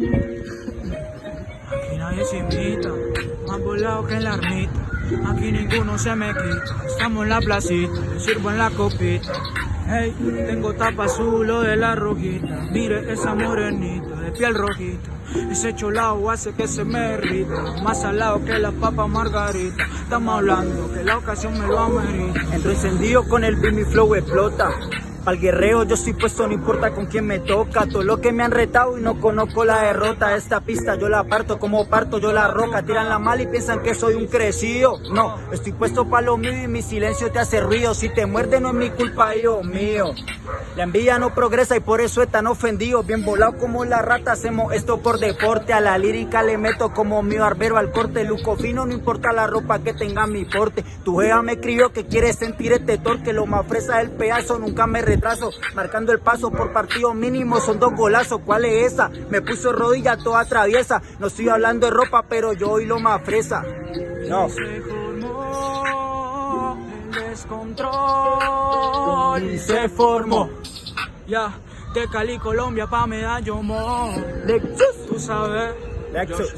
Aquí nadie se invita, más volado que en la ermita. Aquí ninguno se me quita. Estamos en la placita, sirvo en la copita. Hey, tengo tapa azul o de la rojita. Mire esa morenita de piel rojita. Ese cholao hace que se me derrita. Más salado que la papa margarita. Estamos hablando que la ocasión me lo amerita. Entro encendido con el beat, flow explota. Al guerrero yo estoy puesto, no importa con quién me toca. Todo lo que me han retado y no conozco la derrota. Esta pista yo la parto como parto yo la roca. Tiran la mal y piensan que soy un crecido. No, estoy puesto para lo mío y mi silencio te hace ruido. Si te muerde no es mi culpa, hijo mío. La envidia no progresa y por eso están ofendidos. Bien volado como la rata, hacemos esto por deporte. A la lírica le meto como mío arbero al corte. Luco fino, no importa la ropa que tenga mi porte. Tu jeva me escribió que quiere sentir este torque. Lo más fresa del pedazo, nunca me retraso. Marcando el paso por partido mínimo, son dos golazos. ¿Cuál es esa? Me puso rodilla toda traviesa. No estoy hablando de ropa, pero yo hoy lo más fresa. No. Se formó el descontrol y se formó. Ya, de Cali, Colombia pa' Medallo Mo. Lexus. Tú sabes, Lexus. Josh.